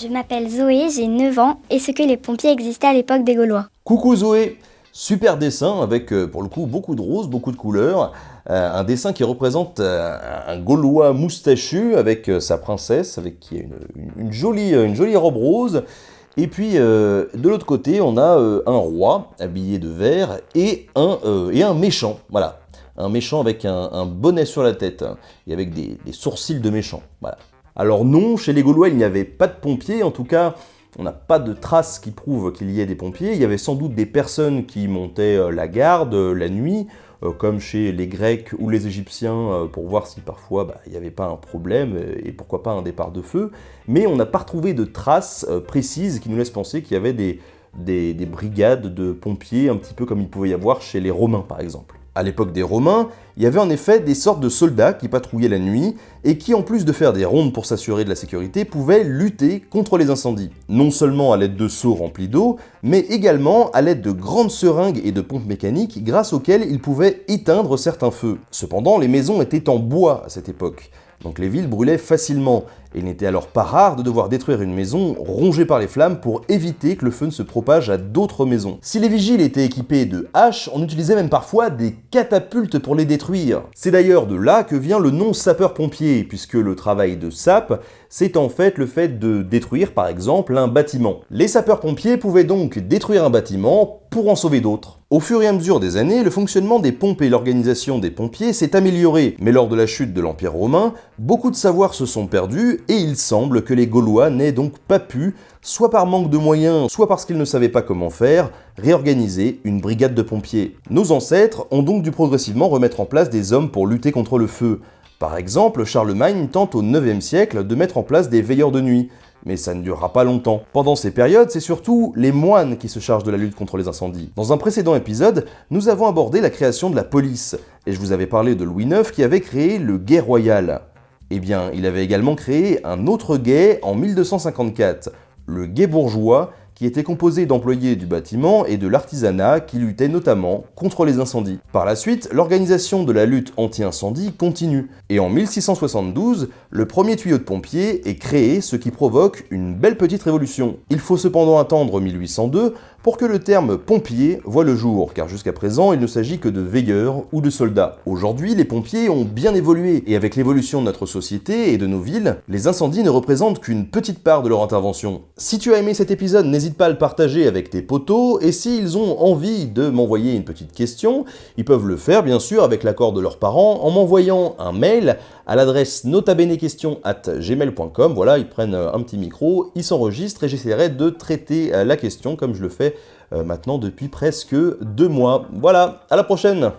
Je m'appelle Zoé, j'ai 9 ans, et ce que les pompiers existaient à l'époque des Gaulois. Coucou Zoé Super dessin avec euh, pour le coup beaucoup de roses, beaucoup de couleurs. Euh, un dessin qui représente euh, un Gaulois moustachu avec sa princesse, avec qui a une, jolie, une jolie robe rose. Et puis de l'autre côté, on a un roi habillé de vert et un, et un méchant. Voilà, un méchant avec un, bonnet sur la tête et avec des, des sourcils de méchant. Voilà. Alors non, chez les Gaulois, il n'y avait pas de pompiers, en tout cas, on n'a pas de traces qui prouvent qu'il y ait des pompiers. Il y avait sans doute des personnes qui montaient euh, la garde euh, la nuit, euh, comme chez les Grecs ou les Égyptiens, pour voir si parfois bah, il n'y avait pas un problème et pourquoi pas un départ de feu. Mais on n'a pas retrouvé de traces précises qui nous laissent penser qu'il y avait des, des brigades de pompiers, un petit peu comme il pouvait y avoir chez les Romains par exemple. À l'époque des Romains, il y avait en effet des sortes de soldats qui patrouillaient la nuit et qui, en plus de faire des rondes pour s'assurer de la sécurité, pouvaient lutter contre les incendies. Non seulement à l'aide de seaux remplis d'eau, mais également à l'aide de grandes seringues et de pompes mécaniques grâce auxquelles ils pouvaient éteindre certains feux. Cependant, les maisons étaient en bois à cette époque, donc les villes brûlaient facilement, et il n'était alors pas rare de devoir détruire une maison rongée par les flammes pour éviter que le feu ne se propage à d'autres maisons. Si les vigiles étaient équipés de haches, on utilisait même parfois des catapultes pour les détruire. C'est d'ailleurs de là que vient le nom sapeur-pompier, puisque le travail de sape, c'est en fait le fait de détruire par exemple un bâtiment. Les sapeurs-pompiers pouvaient donc détruire un bâtiment pour en sauver d'autres. Au fur et à mesure des années, le fonctionnement des pompes et l'organisation des pompiers s'est amélioré, mais lors de la chute de l'Empire romain, beaucoup de savoirs se sont perdus et il semble que les Gaulois n'aient donc pas pu, soit par manque de moyens, soit parce qu'ils ne savaient pas comment faire, réorganiser une brigade de pompiers. Nos ancêtres ont donc dû progressivement remettre en place des hommes pour lutter contre le feu. Par exemple, Charlemagne tente au 9e siècle de mettre en place des veilleurs de nuit, mais ça ne durera pas longtemps. Pendant ces périodes, c'est surtout les moines qui se chargent de la lutte contre les incendies. Dans un précédent épisode, nous avons abordé la création de la police, et je vous avais parlé de Louis IX qui avait créé le guet royal. Eh bien, il avait également créé un autre guet en 1254, le guet bourgeois, qui était composé d'employés du bâtiment et de l'artisanat qui luttaient notamment contre les incendies. Par la suite, l'organisation de la lutte anti-incendie continue, et en 1672, le premier tuyau de pompier est créé, ce qui provoque une belle petite révolution. Il faut cependant attendre 1802 pour que le terme pompier voit le jour, car jusqu'à présent, il ne s'agit que de veilleurs ou de soldats. Aujourd'hui, les pompiers ont bien évolué, et avec l'évolution de notre société et de nos villes, les incendies ne représentent qu'une petite part de leur intervention. Si tu as aimé cet épisode, n'hésite pas à le partager avec tes potos, et s'ils ont envie de m'envoyer une petite question, ils peuvent le faire bien sûr avec l'accord de leurs parents en m'envoyant un mail à l'adresse notabenequestion@gmail.com. Voilà, ils prennent un petit micro, ils s'enregistrent et j'essaierai de traiter la question comme je le fais euh, maintenant depuis presque deux mois. Voilà, à la prochaine